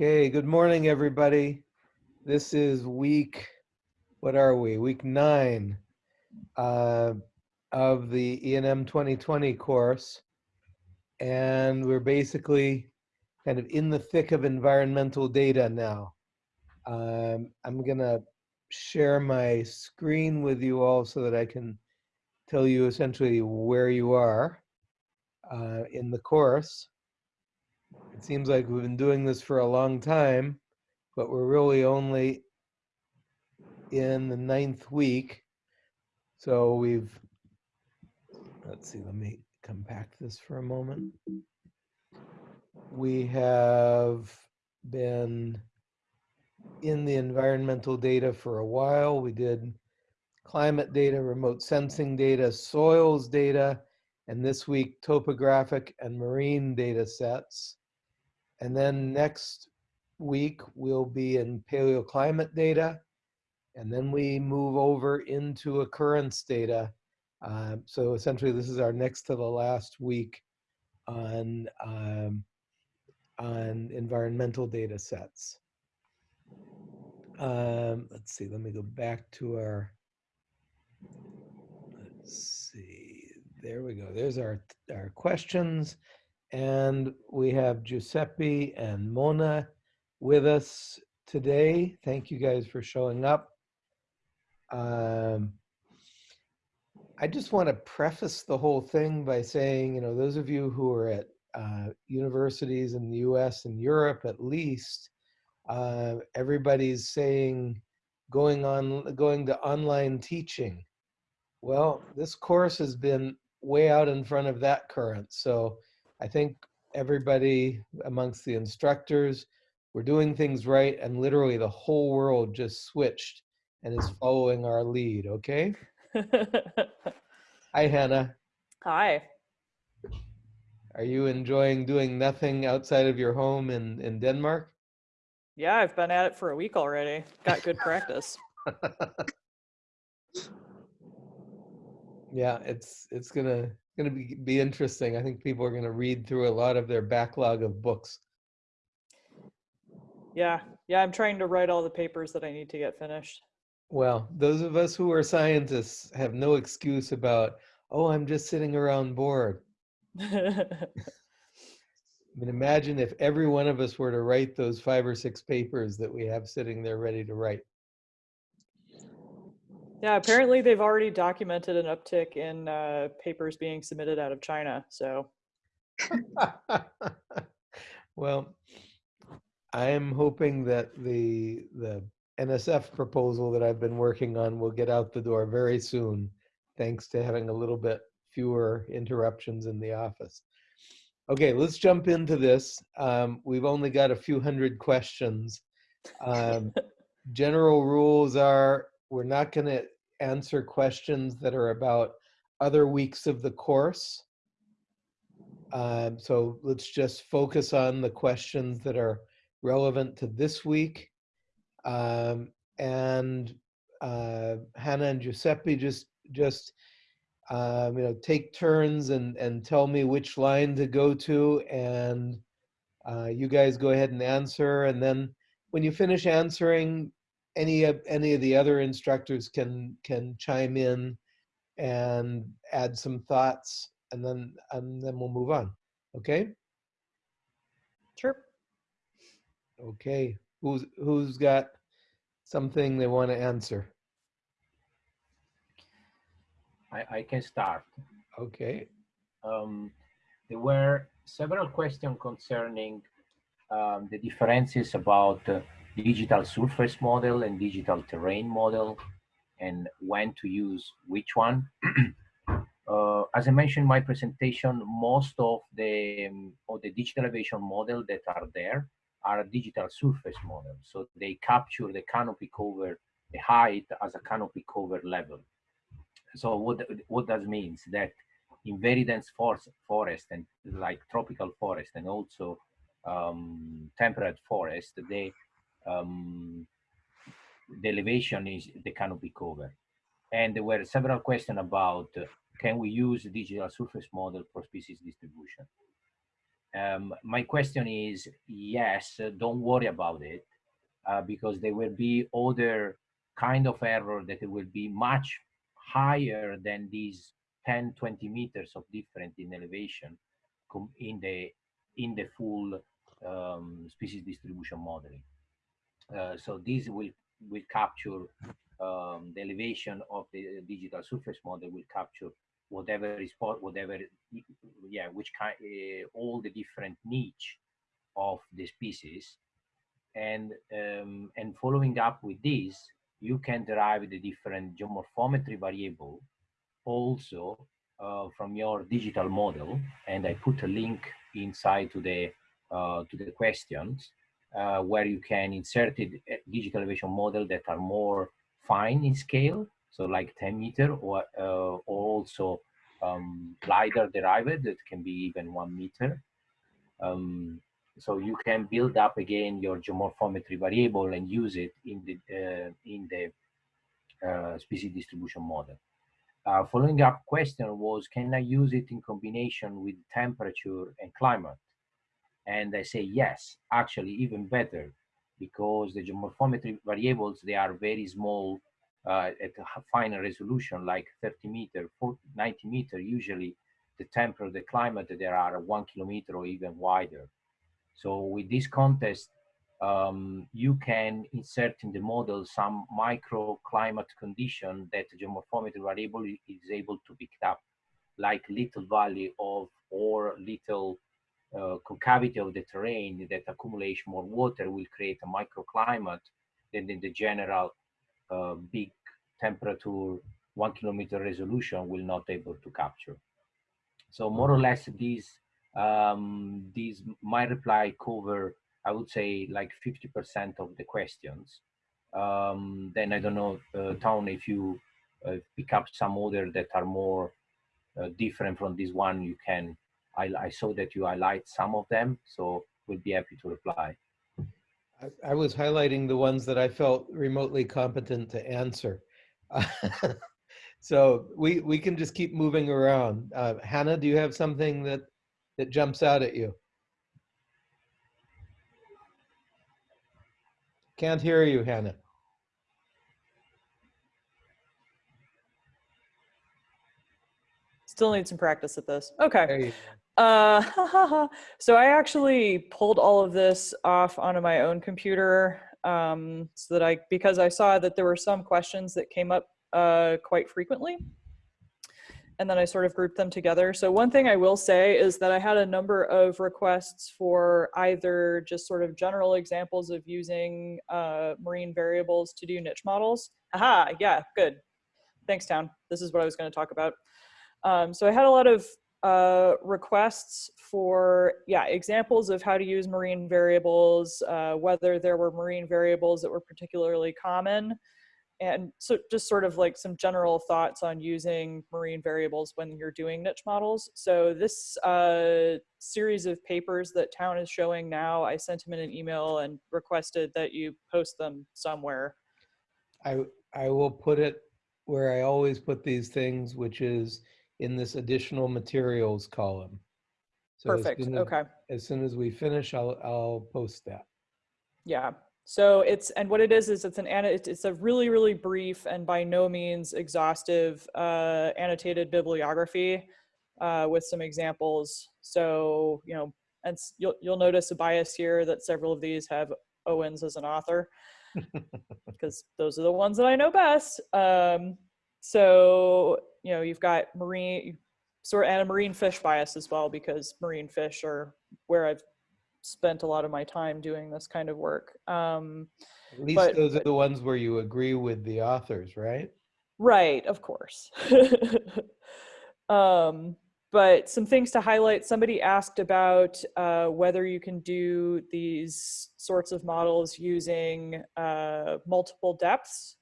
Okay, good morning, everybody. This is week, what are we? Week nine uh, of the ENM 2020 course. And we're basically kind of in the thick of environmental data now. Um, I'm gonna share my screen with you all so that I can tell you essentially where you are uh, in the course. It seems like we've been doing this for a long time, but we're really only in the ninth week. So we've, let's see, let me compact this for a moment. We have been in the environmental data for a while. We did climate data, remote sensing data, soils data, and this week topographic and marine data sets. And then next week we'll be in paleoclimate data, and then we move over into occurrence data. Uh, so essentially this is our next to the last week on, um, on environmental data sets. Um, let's see, let me go back to our, let's see, there we go. There's our, our questions. And we have Giuseppe and Mona with us today. Thank you guys for showing up. Um, I just want to preface the whole thing by saying, you know, those of you who are at uh, universities in the US and Europe at least, uh, everybody's saying going on, going to online teaching. Well, this course has been way out in front of that current. So I think everybody amongst the instructors, we're doing things right and literally the whole world just switched and is following our lead, okay? Hi, Hannah. Hi. Are you enjoying doing nothing outside of your home in, in Denmark? Yeah, I've been at it for a week already. Got good practice. yeah, it's it's gonna gonna be be interesting. I think people are gonna read through a lot of their backlog of books. Yeah, yeah, I'm trying to write all the papers that I need to get finished. Well, those of us who are scientists have no excuse about, oh, I'm just sitting around bored. I mean, imagine if every one of us were to write those five or six papers that we have sitting there ready to write. Yeah, apparently they've already documented an uptick in uh, papers being submitted out of China. So, well, I'm hoping that the the NSF proposal that I've been working on will get out the door very soon, thanks to having a little bit fewer interruptions in the office. Okay, let's jump into this. Um, we've only got a few hundred questions. Um, general rules are we're not going to answer questions that are about other weeks of the course. Um, so let's just focus on the questions that are relevant to this week. Um, and uh, Hannah and Giuseppe just just um, you know take turns and and tell me which line to go to, and uh, you guys go ahead and answer. And then when you finish answering, any of any of the other instructors can can chime in and add some thoughts, and then and then we'll move on. Okay. Sure. Okay. Who's who's got something they want to answer? I, I can start. Okay. Um, there were several questions concerning um, the differences about uh, digital surface model and digital terrain model and when to use which one. uh, as I mentioned in my presentation, most of the, um, of the digital elevation model that are there are digital surface models. So they capture the canopy cover, the height as a canopy cover level. So what, what that means that in very dense forest, forest and like tropical forest and also um, temperate forest, the, um, the elevation is the canopy cover. And there were several questions about uh, can we use digital surface model for species distribution? Um, my question is, yes, uh, don't worry about it, uh, because there will be other kind of error that will be much higher than these 10, 20 meters of different in elevation in the in the full um, species distribution modeling. Uh, so this will will capture um, the elevation of the digital surface model will capture whatever is whatever yeah which kind uh, all the different niche of the species. And um, and following up with this you can derive the different geomorphometry variable also uh, from your digital model. And i put a link inside to the uh, to the questions uh, where you can insert uh, digital elevation model that are more fine in scale so like 10 meter or, uh, or also um, LiDAR derived that can be even one meter. Um, so you can build up again your geomorphometry variable and use it in the, uh, in the uh, species distribution model. Uh, following up question was, can I use it in combination with temperature and climate? And I say yes, actually even better, because the geomorphometry variables, they are very small uh, at a finer resolution, like 30 meter, 40, 90 meter, usually the temperature, the climate, there are one kilometer or even wider. So with this contest, um, you can insert in the model some microclimate condition that geomorphometry variable is able to pick up, like little valley of or little concavity of the terrain that accumulates more water will create a microclimate than in the general uh, big temperature, one kilometer resolution will not able to capture. So more or less these, um, these my reply cover, I would say like 50% of the questions. Um, then I don't know, uh, Town, if you uh, pick up some other that are more uh, different from this one, you can, I, I saw that you highlight some of them, so we'll be happy to reply. I, I was highlighting the ones that I felt remotely competent to answer. so we we can just keep moving around. Uh, Hannah, do you have something that that jumps out at you? Can't hear you, Hannah. Still need some practice at this. Okay. Uh, so I actually pulled all of this off onto my own computer um, so that I, because I saw that there were some questions that came up uh, quite frequently. And then I sort of grouped them together. So one thing I will say is that I had a number of requests for either just sort of general examples of using uh, marine variables to do niche models. Aha, yeah, good. Thanks, Town. This is what I was going to talk about. Um, so I had a lot of uh, requests for, yeah, examples of how to use marine variables, uh, whether there were marine variables that were particularly common, and so just sort of like some general thoughts on using marine variables when you're doing niche models. So this uh, series of papers that Town is showing now, I sent him in an email and requested that you post them somewhere. I I will put it where I always put these things, which is in this additional materials column. So Perfect, soon as- okay. As soon as we finish, I'll I'll post that. Yeah. So it's and what it is is it's an it's it's a really really brief and by no means exhaustive uh, annotated bibliography uh, with some examples. So you know, and you'll you'll notice a bias here that several of these have Owens as an author because those are the ones that I know best. Um, so you know, you've got marine sort and a marine fish bias as well because marine fish are where I've spent a lot of my time doing this kind of work. Um, At least But- those are the ones where you agree with the authors, right? right, of course. um, but some things to highlight. Somebody asked about uh, whether you can do these sorts of models using uh, multiple depths.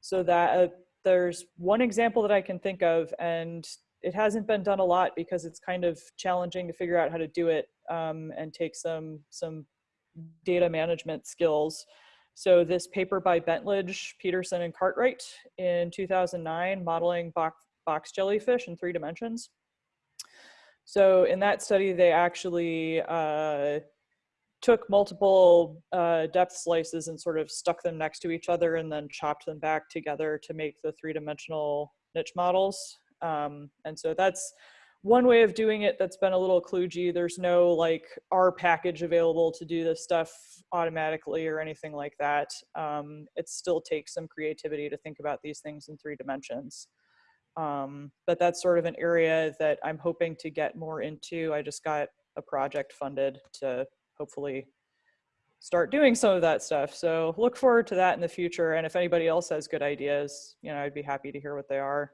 So that uh, there's one example that I can think of, and it hasn't been done a lot because it's kind of challenging to figure out how to do it um, and take some some data management skills. So this paper by Bentlage, Peterson, and Cartwright in 2009, modeling box, box jellyfish in three dimensions. So in that study, they actually uh, took multiple uh, depth slices and sort of stuck them next to each other and then chopped them back together to make the three-dimensional niche models. Um, and so that's one way of doing it that's been a little kludgy. There's no like R package available to do this stuff automatically or anything like that. Um, it still takes some creativity to think about these things in three dimensions. Um, but that's sort of an area that I'm hoping to get more into. I just got a project funded to hopefully start doing some of that stuff. So look forward to that in the future. And if anybody else has good ideas, you know, I'd be happy to hear what they are.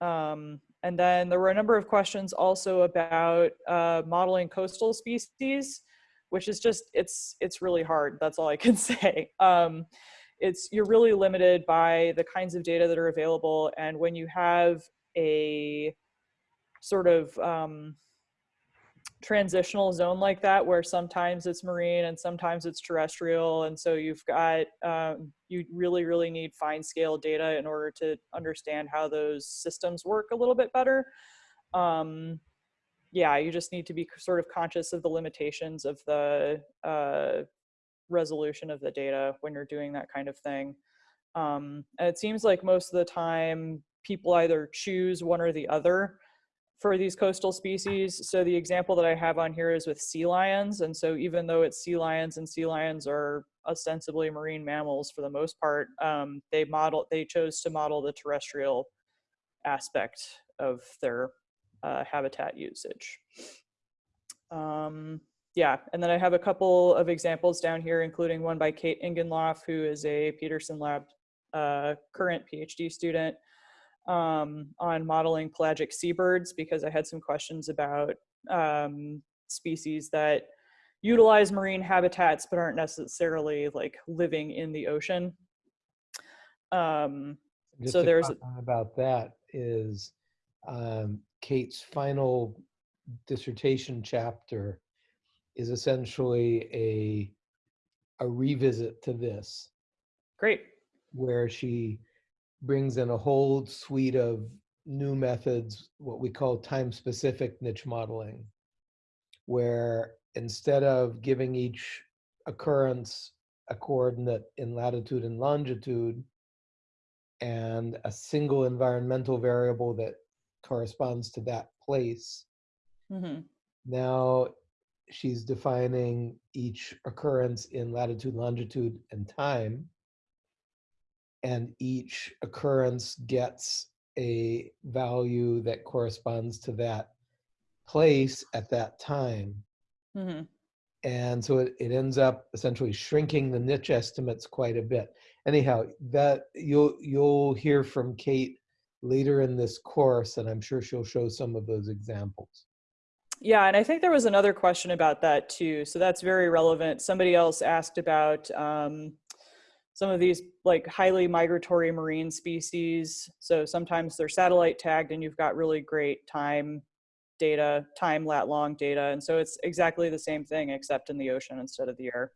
Um, and then there were a number of questions also about uh, modeling coastal species, which is just, it's, it's really hard. That's all I can say. Um, it's, you're really limited by the kinds of data that are available. And when you have a sort of um, transitional zone like that, where sometimes it's marine and sometimes it's terrestrial. And so you've got, um, you really, really need fine scale data in order to understand how those systems work a little bit better. Um, yeah, you just need to be sort of conscious of the limitations of the uh, resolution of the data when you're doing that kind of thing. Um, and it seems like most of the time people either choose one or the other for these coastal species. So the example that I have on here is with sea lions. And so even though it's sea lions and sea lions are ostensibly marine mammals for the most part, um, they model, they chose to model the terrestrial aspect of their uh, habitat usage. Um, yeah, and then I have a couple of examples down here, including one by Kate Ingenloff, who is a Peterson Lab uh, current PhD student um, on modeling pelagic seabirds because I had some questions about um, species that utilize marine habitats but aren't necessarily like living in the ocean. Um, so there's about that is um, Kate's final dissertation chapter is essentially a a revisit to this great. where she brings in a whole suite of new methods, what we call time-specific niche modeling, where instead of giving each occurrence a coordinate in latitude and longitude and a single environmental variable that corresponds to that place, hmm now she's defining each occurrence in latitude, longitude, and time. And each occurrence gets a value that corresponds to that place at that time. hmm And so it, it ends up essentially shrinking the niche estimates quite a bit. Anyhow, that you'll you'll hear from Kate later in this course, and I'm sure she'll show some of those examples. Yeah, and I think there was another question about that too. So that's very relevant. Somebody else asked about um, some of these like highly migratory marine species. So sometimes they're satellite tagged and you've got really great time data, time lat long data. And so it's exactly the same thing except in the ocean instead of the air.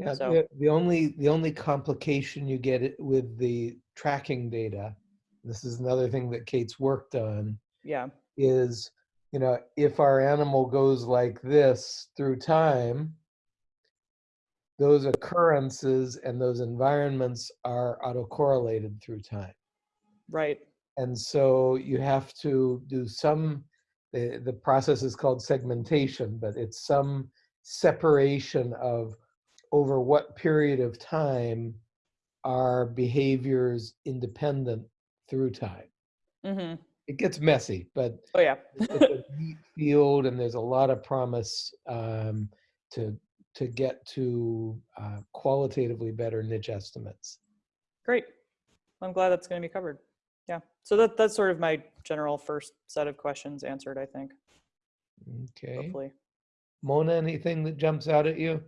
Yeah, So- the, the only the only complication you get it with the tracking data, this is another thing that Kate's worked on, Yeah. is you know if our animal goes like this through time, those occurrences and those environments are autocorrelated through time, Right. and so you have to do some. The, the process is called segmentation, but it's some separation of over what period of time are behaviors independent through time. hmm It gets messy, but Oh yeah. it's a neat field and there's a lot of promise um, to to get to uh, qualitatively better niche estimates. Great. I'm glad that's going to be covered. Yeah. So that that's sort of my general first set of questions answered, I think, Okay. hopefully. Mona, anything that jumps out at you?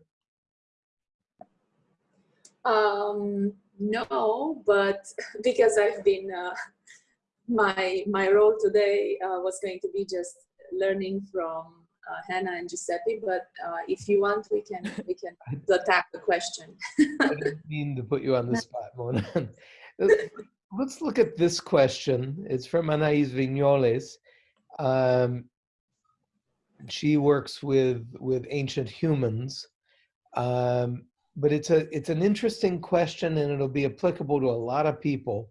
Um, no, but because I've been, uh, my, my role today uh, was going to be just learning from Hannah and Giuseppe, but uh, if you want, we can, we can attack the question. I didn't mean to put you on the spot, Mona. Let's look at this question. It's from Anais Vignoles. Um, she works with with ancient humans. Um, but it's a it's an interesting question, and it'll be applicable to a lot of people.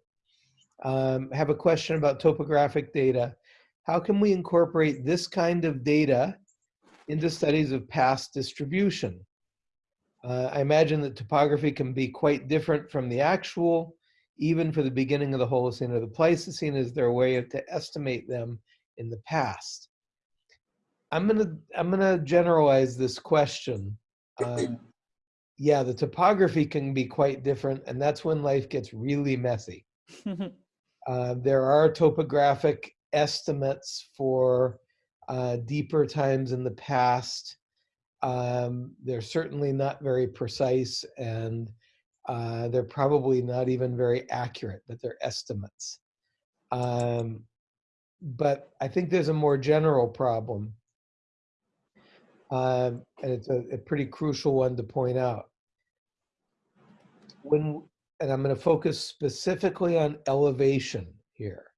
Um, have a question about topographic data. How can we incorporate this kind of data into studies of past distribution? Uh, I imagine that topography can be quite different from the actual, even for the beginning of the Holocene or the Pleistocene. Is there a way to estimate them in the past? I'm gonna I'm gonna generalize this question. Uh, yeah, the topography can be quite different, and that's when life gets really messy. Uh, there are topographic estimates for uh, deeper times in the past. Um, they're certainly not very precise, and uh, they're probably not even very accurate, but they're estimates. Um, but I think there's a more general problem um, and it's a, a pretty crucial one to point out. When, and I'm going to focus specifically on elevation here.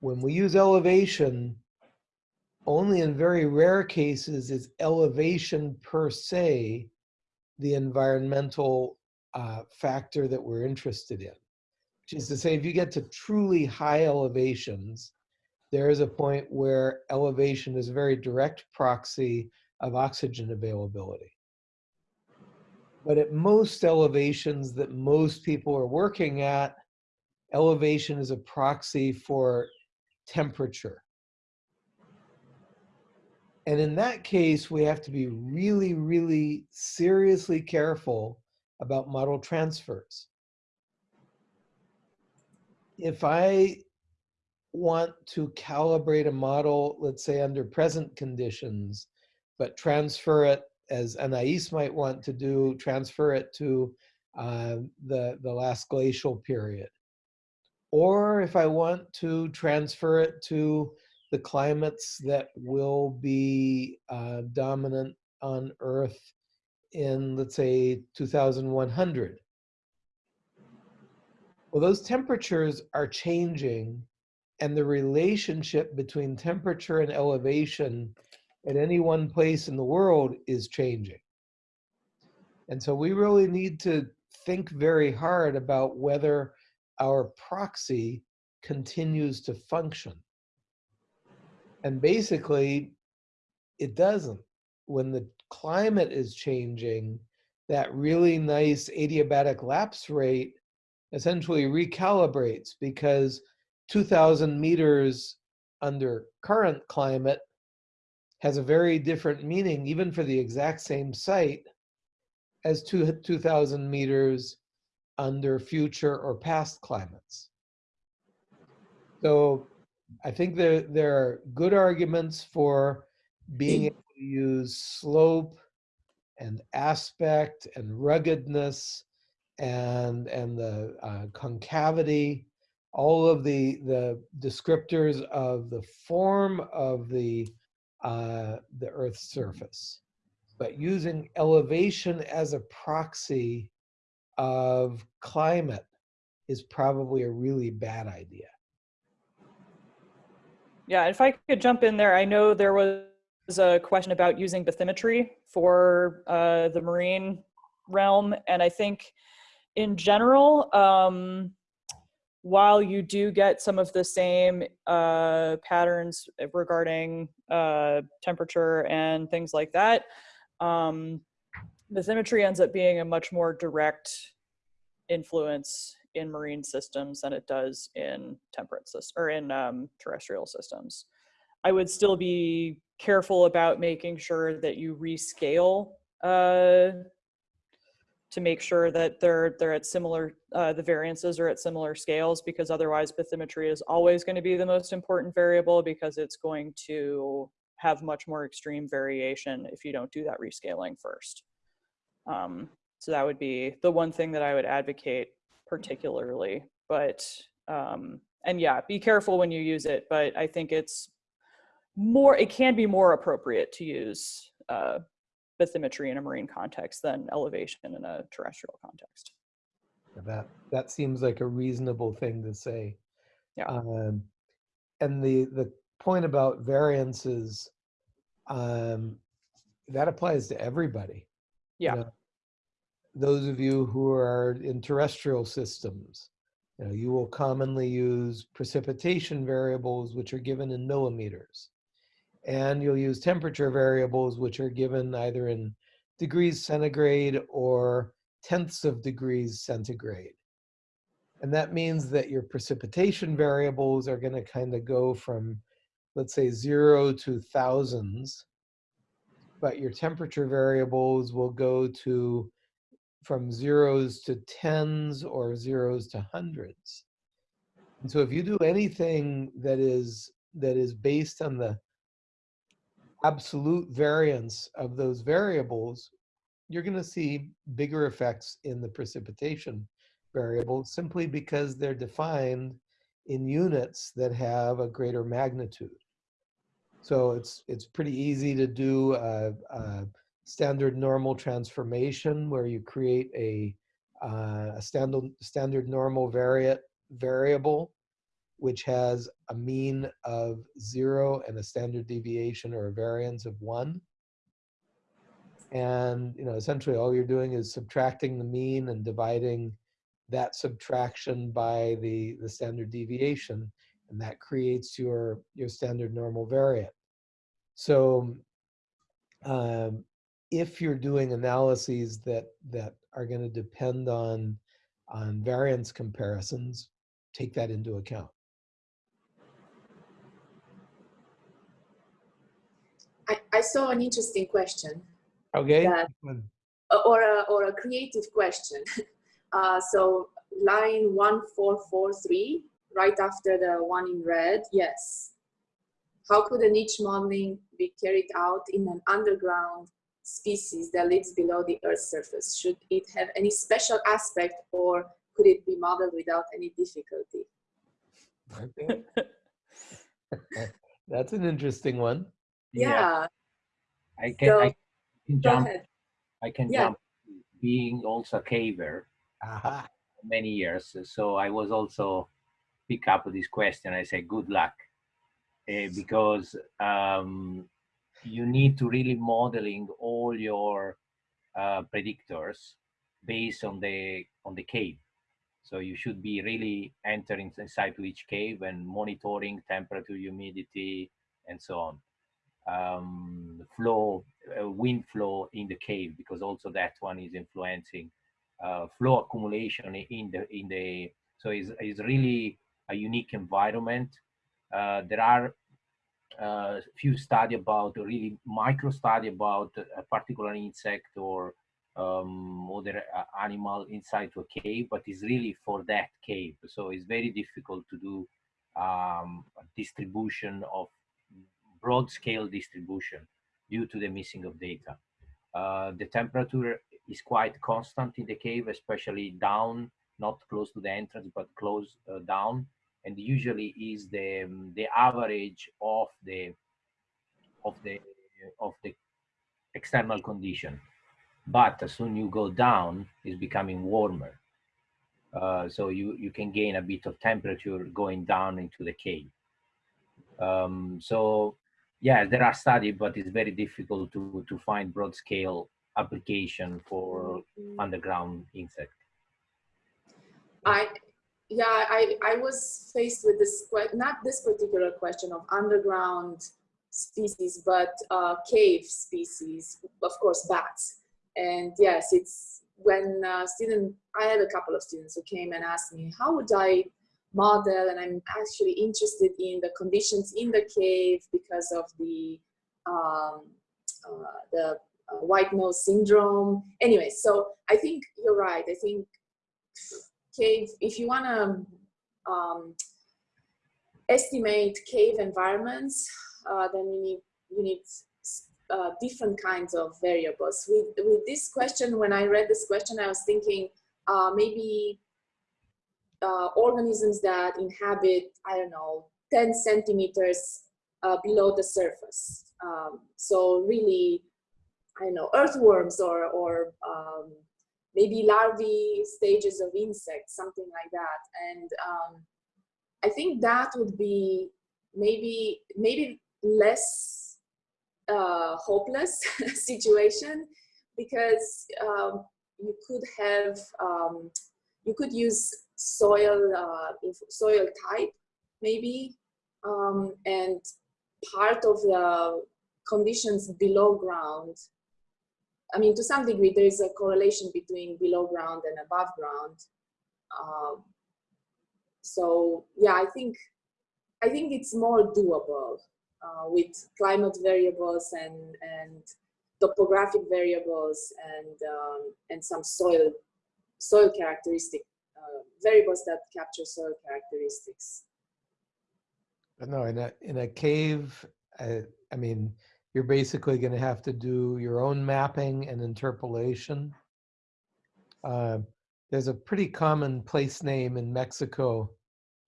When we use elevation, only in very rare cases is elevation per se the environmental uh, factor that we're interested in. Which is to say, if you get to truly high elevations, there is a point where elevation is a very direct proxy of oxygen availability. But at most elevations that most people are working at, elevation is a proxy for temperature. And in that case, we have to be really, really seriously careful about model transfers. If I want to calibrate a model, let's say under present conditions, but transfer it as Anais might want to do, transfer it to uh, the, the last glacial period. Or if I want to transfer it to the climates that will be uh, dominant on Earth in, let's say, 2100. Well, those temperatures are changing and the relationship between temperature and elevation at any one place in the world is changing. And so we really need to think very hard about whether our proxy continues to function. And basically, it doesn't. When the climate is changing, that really nice adiabatic lapse rate essentially recalibrates because 2,000 meters under current climate has a very different meaning, even for the exact same site, as 2,000 meters under future or past climates. So I think there, there are good arguments for being able to use slope and aspect and ruggedness and, and the uh, concavity. All of the the descriptors of the form of the uh, the Earth's surface, but using elevation as a proxy of climate is probably a really bad idea. Yeah, if I could jump in there, I know there was a question about using bathymetry for uh, the marine realm, and I think in general, um, while you do get some of the same uh, patterns regarding uh, temperature and things like that, um, bathymetry ends up being a much more direct influence in marine systems than it does in temperate systems or in um, terrestrial systems. I would still be careful about making sure that you rescale uh, to make sure that they're they're at similar uh, the variances are at similar scales because otherwise bathymetry is always going to be the most important variable because it's going to have much more extreme variation if you don't do that rescaling first. Um, so that would be the one thing that I would advocate particularly, but um, and yeah, be careful when you use it, but I think it's more, it can be more appropriate to use uh, bathymetry in a marine context than elevation in a terrestrial context. That that seems like a reasonable thing to say. Yeah. Um, and the the point about variances, um, that applies to everybody. you Yeah. know. Those of you who are in terrestrial systems, you know, you will commonly use precipitation variables, which are given in millimeters. And you'll use temperature variables, which are given either in degrees centigrade or tenths of degrees centigrade. And that means that your precipitation variables are going to kind of go from, let's say, zero to thousands. But your temperature variables will go to from zeros to tens or zeros to hundreds. And so if you do anything that is that is based on the absolute variance of those variables, you're going to see bigger effects in the precipitation variable simply because they're defined in units that have a greater magnitude. So it's it's pretty easy to do a, a standard normal transformation where you create a, uh, a standard standard normal variate variable which has a mean of zero and a standard deviation or a variance of one. And you know, essentially all you're doing is subtracting the mean and dividing that subtraction by the, the standard deviation, and that creates your, your standard normal variate. So um, if you're doing analyses that, that are gonna depend on, on variance comparisons, take that into account. I, I saw an interesting question Okay? That- or a, or a creative question. Uh, so line 1443, right after the one in red, yes. How could a niche modeling be carried out in an underground species that lives below the Earth's surface? Should it have any special aspect or could it be modeled without any difficulty? That's an interesting one. Yeah, I can, So, I can jump. I can Yeah. jump. Being also a caver Aha. for many years, so I was also pick up this question. I say good luck, uh, because um, you need to really modeling all your uh, predictors based on the on the cave. So you should be really entering inside to each cave and monitoring temperature, humidity, and so on. Um, flow, uh, wind flow in the cave, because also that one is influencing uh, flow accumulation in the in the. So it's, it's really a unique environment. Uh, there are uh, few study about really micro study about a particular insect or um, other uh, animal inside to a cave, but it's really for that cave. So it's very difficult to do um, a distribution of broad scale distribution due to the missing of data. Uh, the temperature is quite constant in the cave, especially down, not close to the entrance, but close uh, down. And usually is the um, the average of the of the of the external condition. But as soon you go down it's becoming warmer. Uh, so you you can gain a bit of temperature going down into the cave. Um, so yeah there are studies but it's very difficult to to find broad scale application for underground insect. I, yeah, I, I was faced with this, not this particular question of underground species, but uh, cave species, of course, bats. And yes, it's when uh, student, I had a couple of students who came and asked me, how would I model? And I'm actually interested in the conditions in the cave because of the, um, uh, the uh, white nose syndrome. Anyway, so I think you're right. I think cave, if you want to um, estimate cave environments, uh, then you need you need uh, different kinds of variables. With with this question, when I read this question, I was thinking uh, maybe uh, organisms that inhabit I don't know 10 centimeters uh, below the surface. Um, so really, I don't know earthworms or or um, maybe larvae stages of insects, something like that. And um, I think that would be maybe maybe less uh, hopeless situation because um, you could have um, you could use soil uh, soil type maybe um, and part of the conditions below ground I mean, to some degree, there is a correlation between below ground and above ground. Um, so yeah, I think I think it's more doable uh, with climate variables and and topographic variables and um, and some soil soil characteristic uh, variables that capture soil characteristics. But no, in a, in a cave, I, I mean, you're basically going to have to do your own mapping and interpolation. Uh, there's a pretty common place name in Mexico,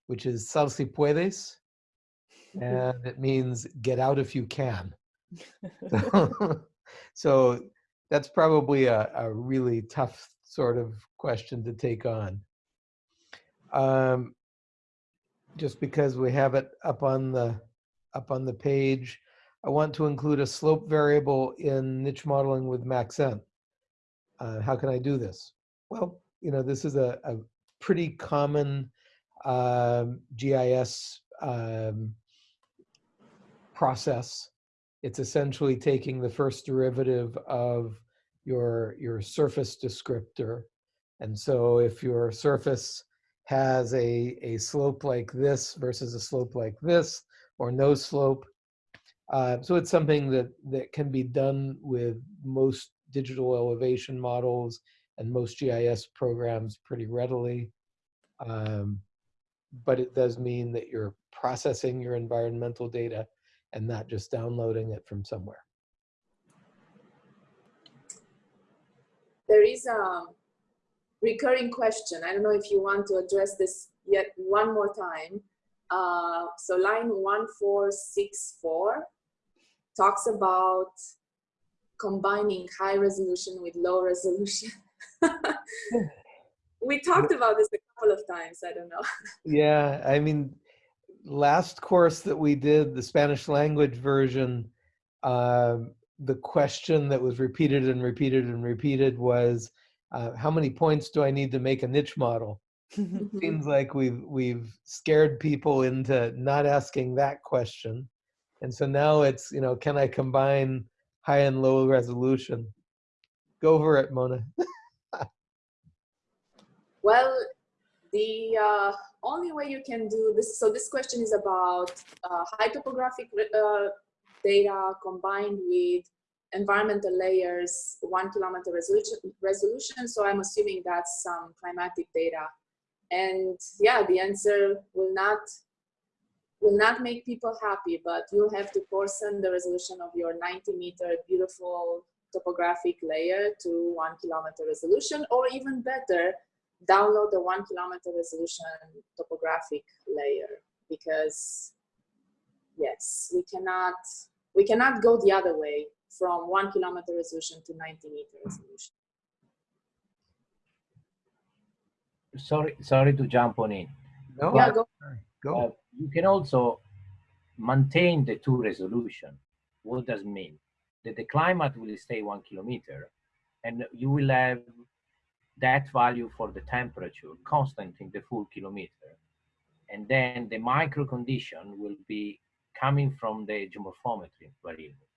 which is Sal si puedes, and it means get out if you can. So, so that's probably a, a really tough sort of question to take on. Um, just because we have it up on the up on the page, I want to include a slope variable in niche modeling with Maxent. Uh, how can I do this? Well, you know, this is a, a pretty common um, GIS um, process. It's essentially taking the first derivative of your, your surface descriptor. And so if your surface has a, a slope like this versus a slope like this, or no slope, uh, so it's something that, that can be done with most digital elevation models and most GIS programs pretty readily. Um, but it does mean that you're processing your environmental data and not just downloading it from somewhere. There is a recurring question. I don't know if you want to address this yet one more time. Uh, so line 1464 talks about combining high resolution with low resolution. we talked about this a couple of times. I don't know. Yeah, I mean, last course that we did, the Spanish language version, uh, the question that was repeated and repeated and repeated was, uh, how many points do I need to make a niche model? Mhm. Seems like we've we've scared people into not asking that question, and so now it's you know, can I combine high and low resolution? Go for it, Mona. Well, the uh, only way you can do this, so this question is about uh, high topographic uh, data combined with environmental layers, one kilometer resolution, resolution. So I'm assuming that's some climatic data. And yeah, the answer will not will not make people happy, but you'll have to portion the resolution of your 90 meter beautiful topographic layer to one kilometer resolution, or even better, download the one kilometer resolution topographic layer because yes, we cannot we cannot go the other way from one kilometer resolution to 90 meter resolution. Sorry, sorry to jump on in. No, Yeah, go. go. Uh, you can also maintain the two resolution. What does mean? That the climate will stay one kilometer and you will have that value for the temperature constant in the full kilometer. And then the micro condition will be coming from the geomorphometry variable.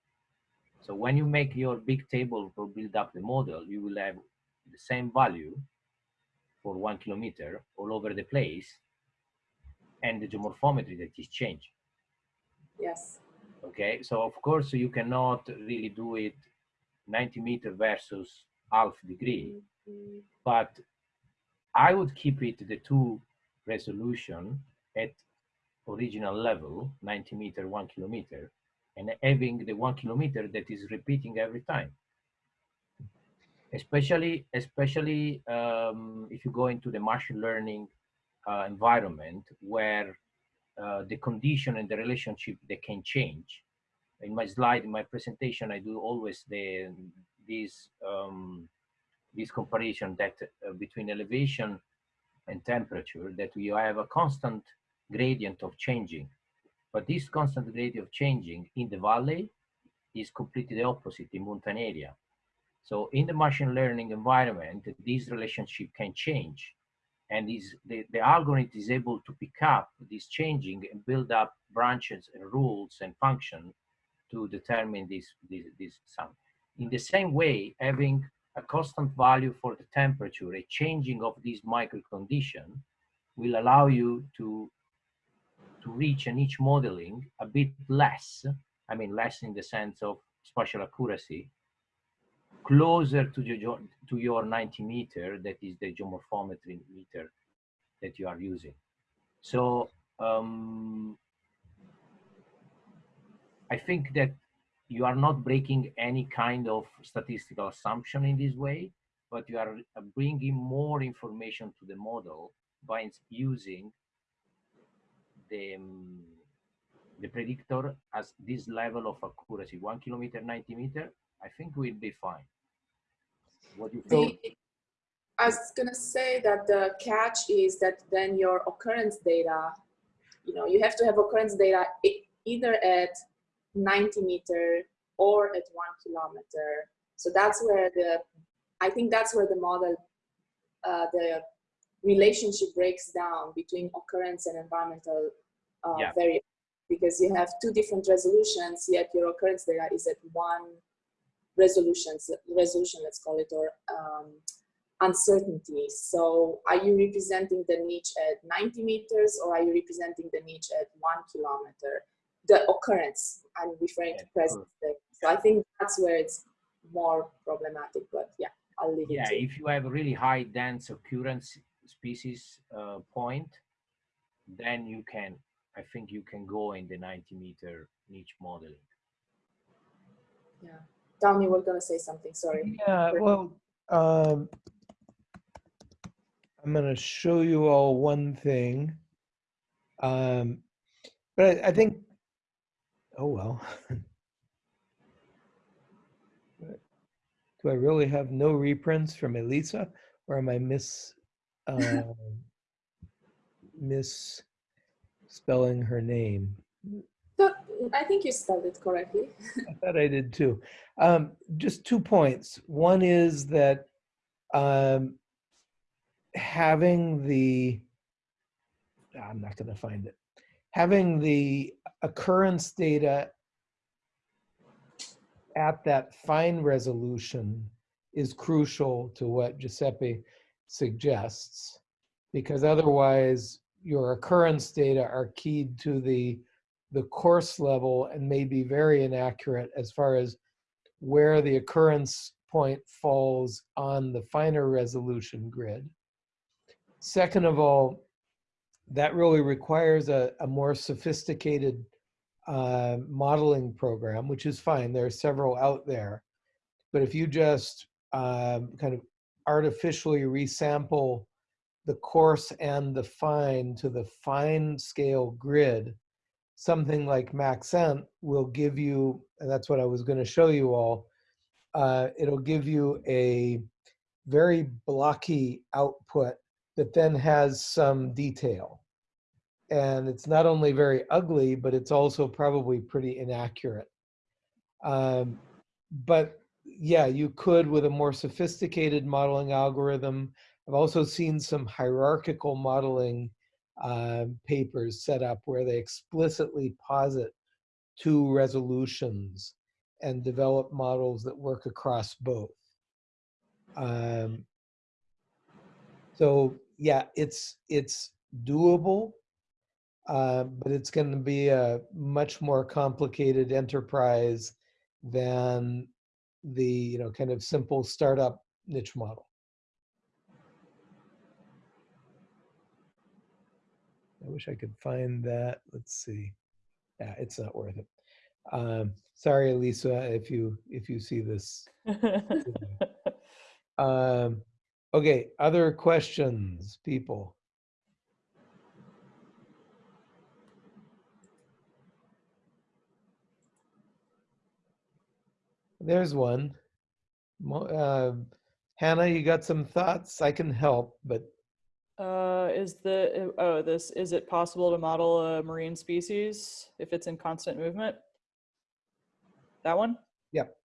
So when you make your big table to build up the model, you will have the same value for one kilometer all over the place and the geomorphometry that is changing. Yes. Okay, so of course you cannot really do it 90 meter versus half degree, Mhm. but I would keep it the two resolution at original level, 90 meter, one kilometer, and having the one kilometer that is repeating every time. Especially, especially um, if you go into the machine learning uh, environment where uh, the condition and the relationship they can change. In my slide, in my presentation, I do always the this um, this comparison that uh, between elevation and temperature that we have a constant gradient of changing But this constant gradient of changing in the valley is completely the opposite in mountain area. So in the machine learning environment, this relationship can change. And is the, the algorithm is able to pick up this changing and build up branches and rules and function to determine this, this, this sum. In the same way, having a constant value for the temperature, a changing of this micro condition will allow you to, to reach an each modeling a bit less, I mean less in the sense of spatial accuracy, closer to your, to your 90 meter, that is the geomorphometry meter that you are using. So um, I think that you are not breaking any kind of statistical assumption in this way, but you are uh, bringing more information to the model by using the, um, the predictor as this level of accuracy, one kilometer, 90 meter, I think we'll be fine. What do you think? The, I was gonna say that the catch is that then your occurrence data, you know, you have to have occurrence data either at 90 meter or at one kilometer. So that's where the, I think that's where the model, uh, the relationship breaks down between occurrence and environmental uh, Yeah. variables. Because you have two different resolutions, yet your occurrence data is at one resolutions, resolution, let's call it, or um, uncertainty. So are you representing the niche at 90 meters or are you representing the niche at one kilometer? The occurrence, I'm referring to Yeah, present day. So I think that's where it's more problematic, but yeah, I'll leave Yeah, it to if you have a really high dense occurrence species uh, point, then you can, I think you can go in the 90 meter niche modeling. Yeah. Tom, you were gonna say something, sorry. Yeah, well, um, I'm gonna show you all one thing. Um, but I, I think, oh well. Do I really have no reprints from Elisa or am I miss, um, misspelling her name? I think you spelled it correctly. I thought I did too. Um, just two points. One is that um, having the, I'm not going to find it, having the occurrence data at that fine resolution is crucial to what Giuseppe suggests, because otherwise your occurrence data are keyed to the the coarse level and may be very inaccurate as far as where the occurrence point falls on the finer resolution grid. Second of all, that really requires a, a more sophisticated uh, modeling program, which is fine. There are several out there. But if you just um, kind of artificially resample the coarse and the fine to the fine scale grid, something like Maxent will give you, and that's what I was going to show you all, uh, it'll give you a very blocky output that then has some detail. And it's not only very ugly, but it's also probably pretty inaccurate. Um, but yeah, you could with a more sophisticated modeling algorithm. I've also seen some hierarchical modeling uh, papers set up where they explicitly posit two resolutions and develop models that work across both. Um, so yeah, it's it's doable, uh, but it's going to be a much more complicated enterprise than the you know kind of simple startup niche model. I wish I could find that. Let's see. Yeah, it's not worth it. Um, sorry, Lisa, if you if you see this. Um, okay, other questions, people? There's one. Uh, Hannah, you got some thoughts? I can help, but Uh, is the, oh, this, is it possible to model a marine species if it's in constant movement? That one? Yep.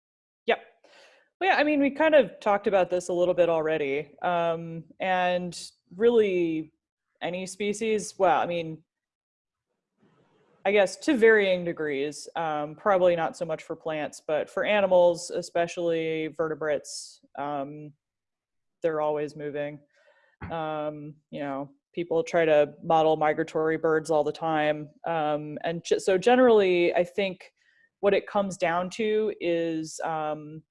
Yep. Well, yeah, I mean, we kind of talked about this a little bit already. Um, and really any species, well, I mean, I guess to varying degrees, um, probably not so much for plants, but for animals, especially vertebrates, um, they're always moving. Um, you know, people try to model migratory birds all the time. Um, and so generally, I think what it comes down to is um,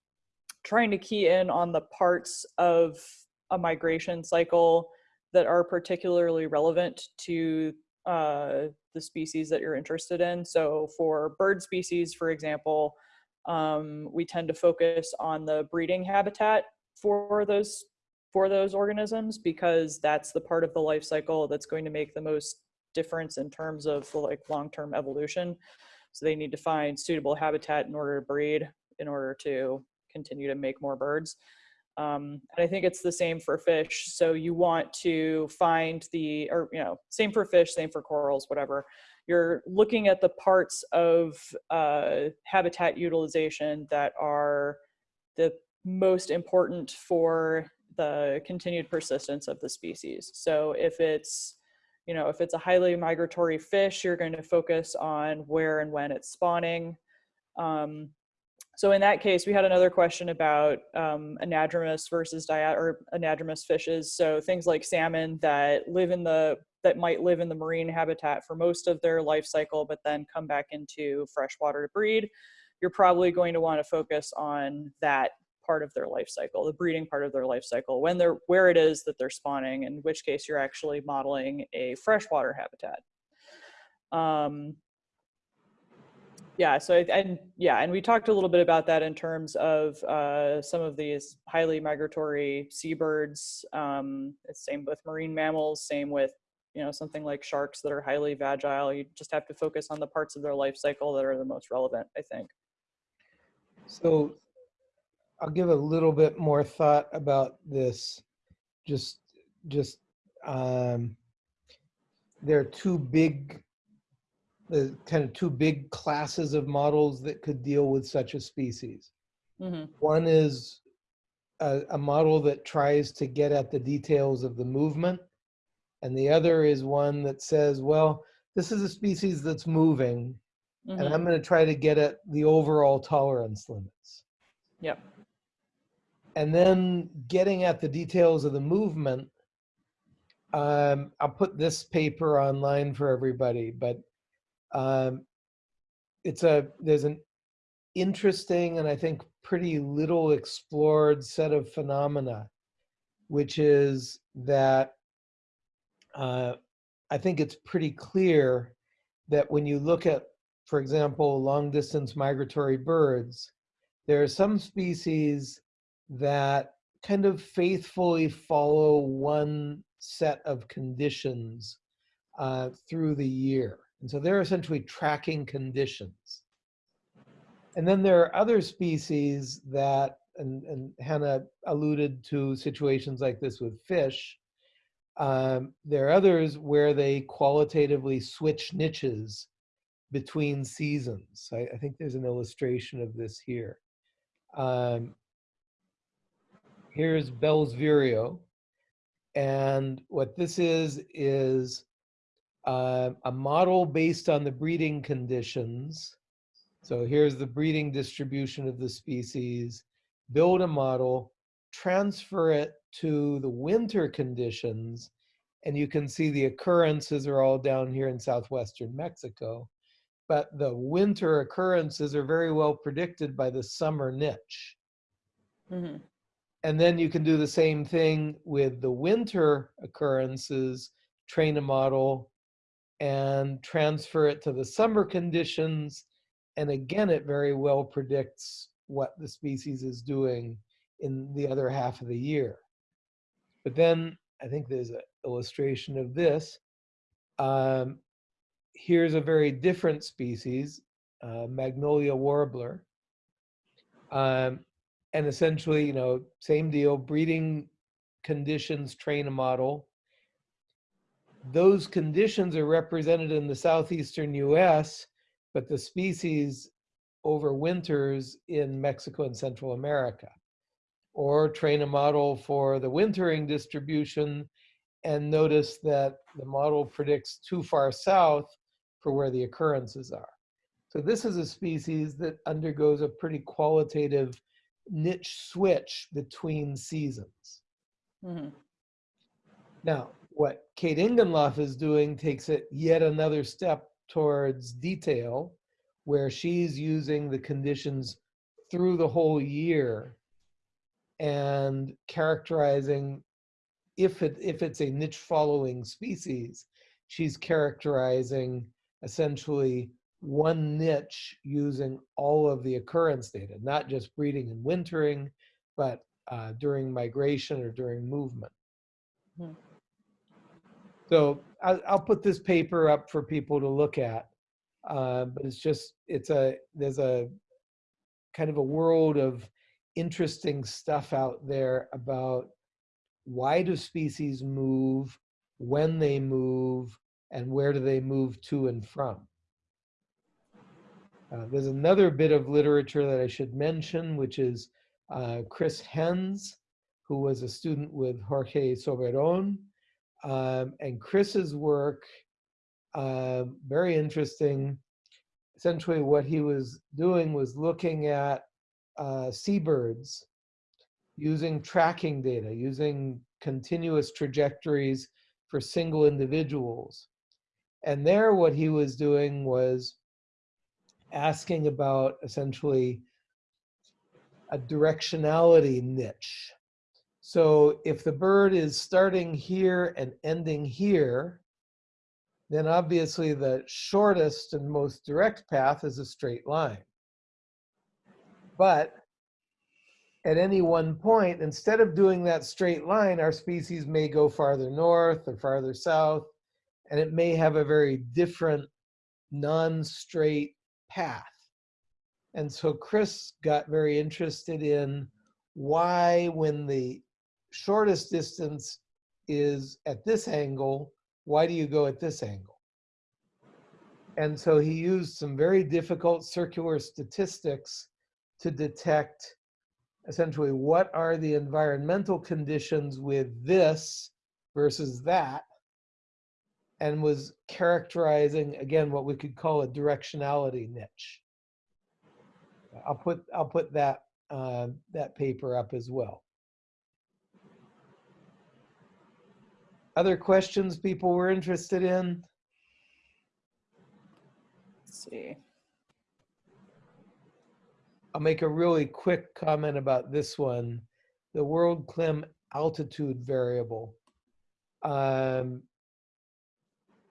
trying to key in on the parts of a migration cycle that are particularly relevant to uh, the species that you're interested in. So for bird species, for example, um, we tend to focus on the breeding habitat for those for those organisms because that's the part of the life cycle that's going to make the most difference in terms of like long-term evolution. So they need to find suitable habitat in order to breed, in order to continue to make more birds. Um, and I think it's the same for fish. So you want to find the, or, you know, same for fish, same for corals, whatever. You're looking at the parts of uh, habitat utilization that are the most important for the continued persistence of the species. So if it's, you know, if it's a highly migratory fish, you're going to focus on where and when it's spawning. Um, so in that case, we had another question about um, anadromous versus diat or anadromous fishes. So things like salmon that live in the that might live in the marine habitat for most of their life cycle, but then come back into freshwater to breed. You're probably going to want to focus on that part of their life cycle, the breeding part of their life cycle, when they're where it is that they're spawning, in which case you're actually modeling a freshwater habitat. Um, yeah, so and yeah, and we talked a little bit about that in terms of uh, some of these highly migratory seabirds. Um, it's same with marine mammals, same with you know something like sharks that are highly vagile. You just have to focus on the parts of their life cycle that are the most relevant, I think. So I'll give a little bit more thought about this. Just, just, um, there are two big, the kind of two big classes of models that could deal with such a species. hmm One is a, a model that tries to get at the details of the movement. And the other is one that says, well, this is a species that's moving and hmm I'm going to try to get at the overall tolerance limits. Yep. And then getting at the details of the movement, um, I'll put this paper online for everybody, but um, it's a, there's an interesting and I think pretty little explored set of phenomena, which is that uh, I think it's pretty clear that when you look at, for example, long distance migratory birds, there are some species that kind of faithfully follow one set of conditions uh, through the year. And so they're essentially tracking conditions. And then there are other species that, and, and Hannah alluded to situations like this with fish. Um, there are others where they qualitatively switch niches between seasons. I, I think there's an illustration of this here. Um, here's Bell's Vireo. And what this is, is uh, a model based on the breeding conditions. So here's the breeding distribution of the species. Build a model, transfer it to the winter conditions, and you can see the occurrences are all down here in southwestern Mexico. But the winter occurrences are very well predicted by the summer niche. hmm And then you can do the same thing with the winter occurrences, train a model and transfer it to the summer conditions. And again, it very well predicts what the species is doing in the other half of the year. But then I think there's an illustration of this. Um, here's a very different species, uh, Magnolia warbler. Um, and essentially, you know, same deal, breeding conditions, train a model. those conditions are represented in the southeastern US, but the species overwinters in Mexico and Central America. Or train a model for the wintering distribution and notice that the model predicts too far south for where the occurrences are. So this is a species that undergoes a pretty qualitative niche switch between seasons. Mhm. Now, what Kate Ingenloff is doing takes it yet another step towards detail, where she's using the conditions through the whole year and characterizing if it if it's a niche following species, she's characterizing essentially one niche using all of the occurrence data, not just breeding and wintering, but uh, during migration or during movement. Mhm. So I'll, I'll put this paper up for people to look at. Uh, but it's just, it's a, there's a kind of a world of interesting stuff out there about why do species move, when they move, and where do they move to and from. Uh, there's another bit of literature that I should mention, which is uh, Chris Hens, who was a student with Jorge Soberon. Um, and Chris's work, uh, very interesting. Essentially, what he was doing was looking at uh, seabirds using tracking data, using continuous trajectories for single individuals. And there, what he was doing was asking about essentially a directionality niche. So if the bird is starting here and ending here, then obviously the shortest and most direct path is a straight line. But at any one point, instead of doing that straight line, our species may go farther north or farther south, and it may have a very different non-straight path. And so Chris got very interested in why when the shortest distance is at this angle, why do you go at this angle? And so he used some very difficult circular statistics to detect essentially what are the environmental conditions with this versus that and was characterizing again what we could call a directionality niche. I'll put I'll put that uh, that paper up as well. Other questions people were interested in? Let's see. I'll make a really quick comment about this one. The WorldClim altitude variable. Um,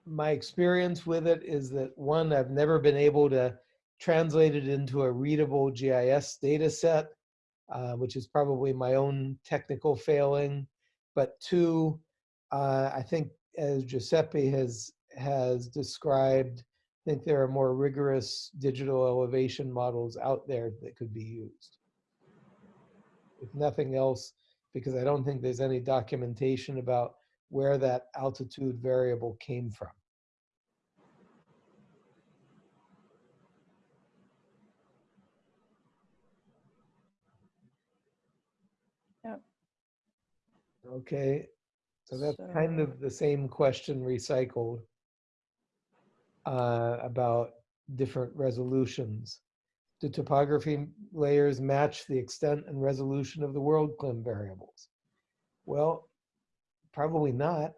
my experience with it is that one, I've never been able to translate it into a readable GIS data set, uh, which is probably my own technical failing. But two, uh, I think as Giuseppe has has described, I think there are more rigorous digital elevation models out there that could be used. If nothing else, because I don't think there's any documentation about where that altitude variable came from. Yep. Okay, so that's kind of the same question recycled uh, about different resolutions. Do topography layers match the extent and resolution of the WorldClim variables? Well, probably not.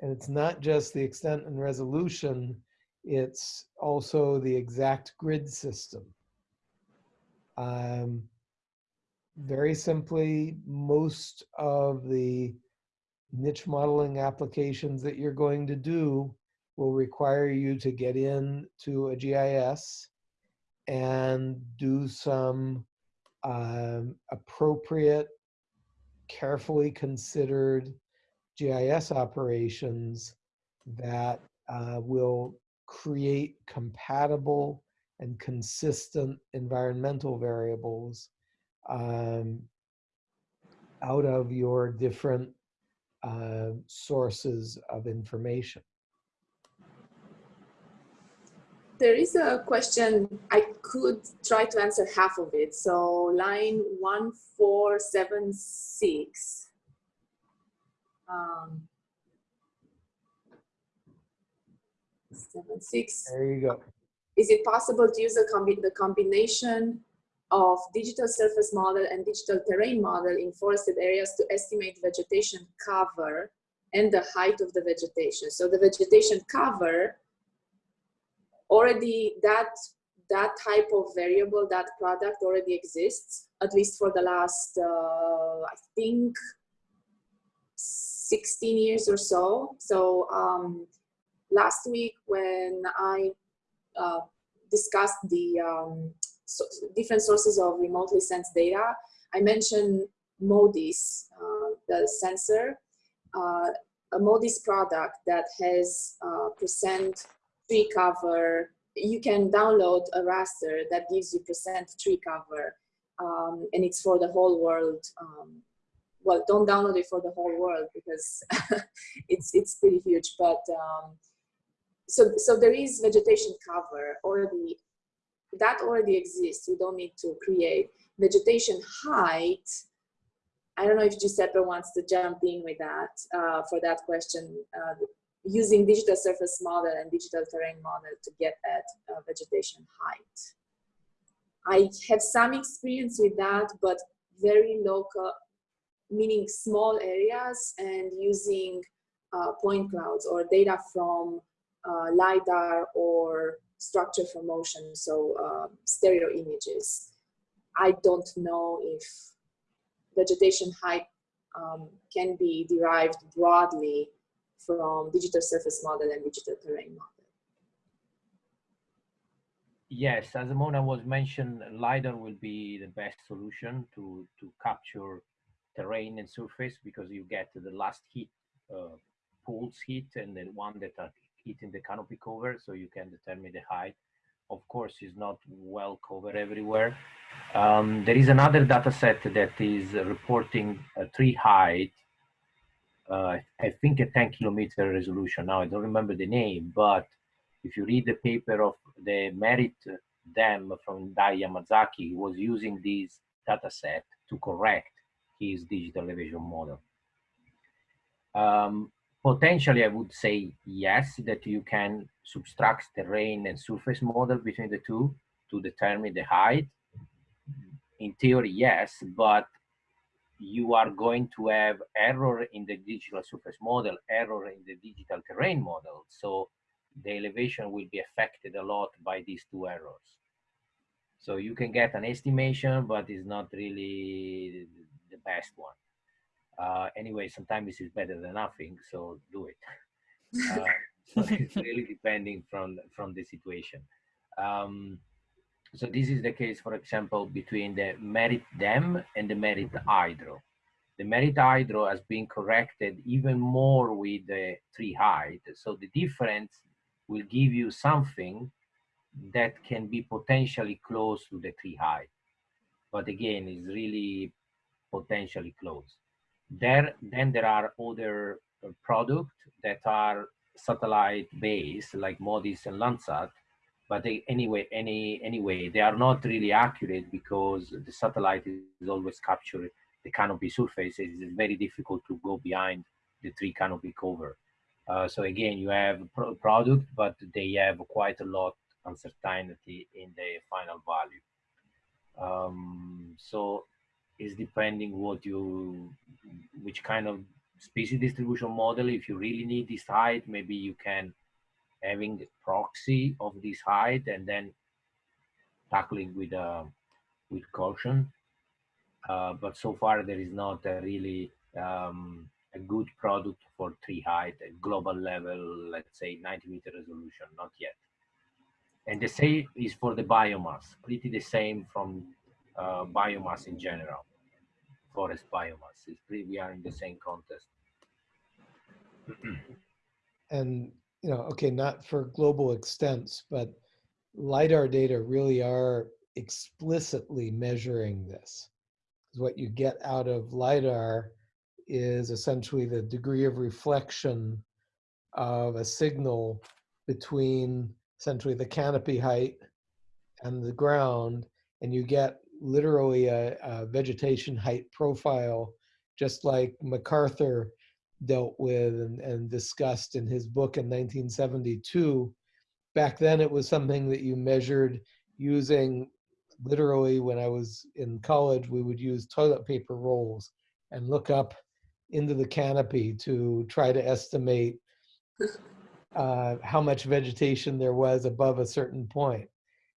And it's not just the extent and resolution, it's also the exact grid system. Um, very simply, most of the niche modeling applications that you're going to do will require you to get into a GIS and do some um, appropriate, carefully considered GIS operations that uh, will create compatible and consistent environmental variables um, out of your different uh, sources of information? There is a question, I could try to answer half of it. So line 1476. Um, seven, six. There you go. Is it possible to use a combi the combination of digital surface model and digital terrain model in forested areas to estimate vegetation cover and the height of the vegetation? So the vegetation cover already that that type of variable, that product already exists, at least for the last, uh, I think, 16 years or so. So um, last week when I uh, discussed the um, so different sources of remotely sensed data, I mentioned MODIS, uh, the sensor, uh, a MODIS product that has uh, percent tree cover. You can download a raster that gives you percent tree cover, um, and it's for the whole world. Um, well, don't download it for the whole world because it's it's pretty huge. But um, so so there is vegetation cover already. That already exists. We don't need to create vegetation height. I don't know if Giuseppe wants to jump in with that uh, for that question. Uh, using digital surface model and digital terrain model to get at uh, vegetation height. I have some experience with that, but very local, meaning small areas and using uh, point clouds or data from uh, LiDAR or structure from motion, so um, stereo images. I don't know if vegetation height um, can be derived broadly from digital surface model and digital terrain model. Yes, as Mona was mentioned, LiDAR will be the best solution to, to capture terrain and surface because you get the last heat, uh, pulse heat and the one that are hitting the canopy cover so you can determine the height. Of course, is not well covered everywhere. Um, there is another data set that is reporting a tree height uh, I think a 10 kilometer resolution. Now I don't remember the name, but if you read the paper of the Merit DEM from Dai Yamazaki, he was using this data set to correct his digital elevation model. Um, potentially, I would say yes, that you can subtract terrain and surface model between the two to determine the height. In theory, yes, but you are going to have error in the digital surface model, error in the digital terrain model. So the elevation will be affected a lot by these two errors. So you can get an estimation, but it's not really the best one. Uh, anyway, sometimes this is better than nothing, so do it. Uh, so it's really depending from, from the situation. Um, so this is the case, for example, between the Merit DEM and the Merit Hydro. The Merit Hydro has been corrected even more with the tree height. So the difference will give you something that can be potentially close to the tree height. But again, it's really potentially close. There, then there are other uh, products that are satellite based like MODIS and Landsat but they, anyway, any anyway, they are not really accurate because the satellite is always capturing the canopy surface. It is very difficult to go behind the tree canopy cover. Uh, so again, you have a product, but they have quite a lot uncertainty in the final value. Um, so it's depending what you, which kind of species distribution model. If you really need this height, maybe you can having the proxy of this height and then tackling with uh, with caution. Uh, but so far there is not a really um, a good product for tree height at global level, let's say 90 meter resolution, not yet. And the same is for the biomass, pretty the same from uh, biomass in general, forest biomass. It's pretty, we are in the same contest. and you know, okay, not for global extents, but LiDAR data really are explicitly measuring this. Because what you get out of LiDAR is essentially the degree of reflection of a signal between essentially the canopy height and the ground, and you get literally a, a vegetation height profile, just like MacArthur dealt with and, and discussed in his book in 1972. Back then, it was something that you measured using literally when I was in college, we would use toilet paper rolls and look up into the canopy to try to estimate uh, how much vegetation there was above a certain point.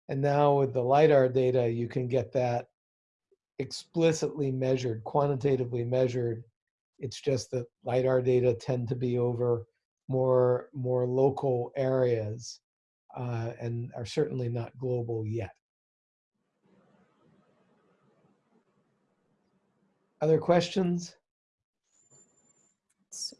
And now with the LiDAR data, you can get that explicitly measured, quantitatively measured. It's just that LiDAR data tend to be over more, more local areas uh, and are certainly not global yet. Other questions? Let's see.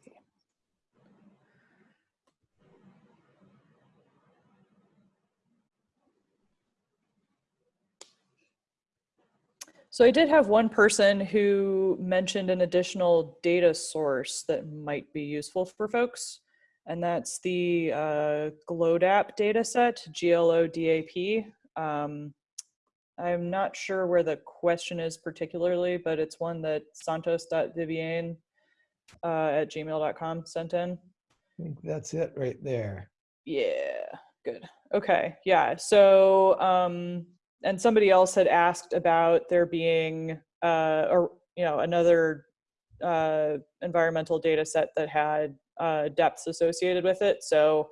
So I did have one person who mentioned an additional data source that might be useful for folks, and that's the uh, GLODAP dataset, G-L-O-D-A-P. Um, I'm not sure where the question is particularly, but it's one that santos.viviane uh, at gmail.com sent in. I think that's it right there. Yeah, good. Okay, yeah. So, um, and somebody else had asked about there being, uh, or you know, another uh, environmental data set that had uh, depths associated with it. So,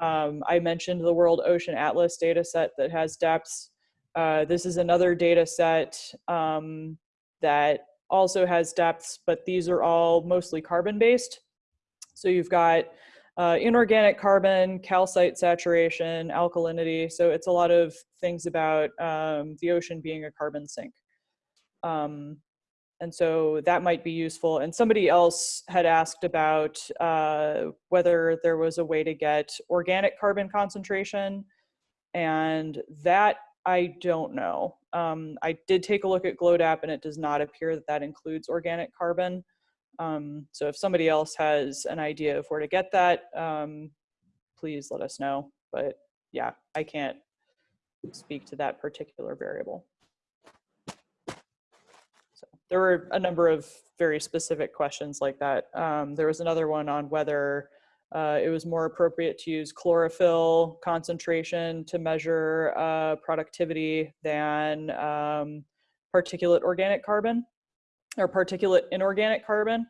um, I mentioned the World Ocean Atlas data set that has depths. Uh, this is another data set um, that also has depths, but these are all mostly carbon based. So you've got uh, inorganic carbon, calcite saturation, alkalinity. So it's a lot of things about um, the ocean being a carbon sink. Um, and so that might be useful. And somebody else had asked about uh, whether there was a way to get organic carbon concentration. And that I don't know. Um, I did take a look at GLODAP and it does not appear that that includes organic carbon. Um, so if somebody else has an idea of where to get that, um, please let us know. But yeah, I can't speak to that particular variable. So there were a number of very specific questions like that. Um, there was another one on whether uh, it was more appropriate to use chlorophyll concentration to measure uh, productivity than um, particulate organic carbon or particulate inorganic carbon.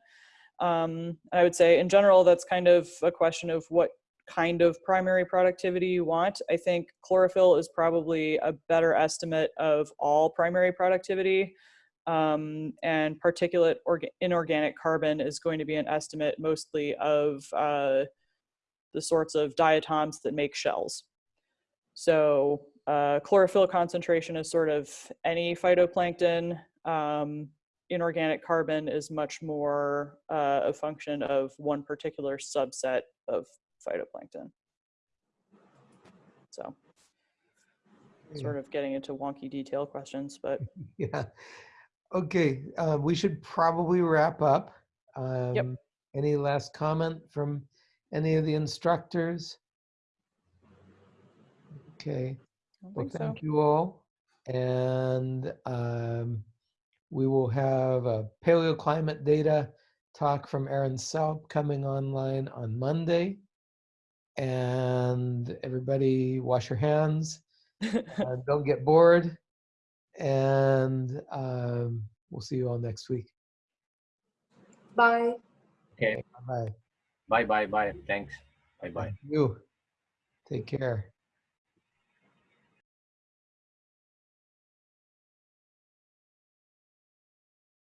Um, I would say in general, that's kind of a question of what kind of primary productivity you want. I think chlorophyll is probably a better estimate of all primary productivity. Um, and particulate inorganic carbon is going to be an estimate mostly of uh, the sorts of diatoms that make shells. So uh, chlorophyll concentration is sort of any phytoplankton. Um, inorganic carbon is much more uh, a function of one particular subset of phytoplankton. So sort of getting into wonky detail questions, but Yeah. Okay, uh, we should probably wrap up. Um, Any last comment from any of the instructors? Okay, well, think so. thank you all. And um, we will have a paleoclimate data talk from Erin Saupe coming online on Monday. And everybody wash your hands, uh, don't get bored. And um, we'll see you all next week. Bye. Okay. Bye. Bye bye bye. Thanks. Bye bye. You. Take care.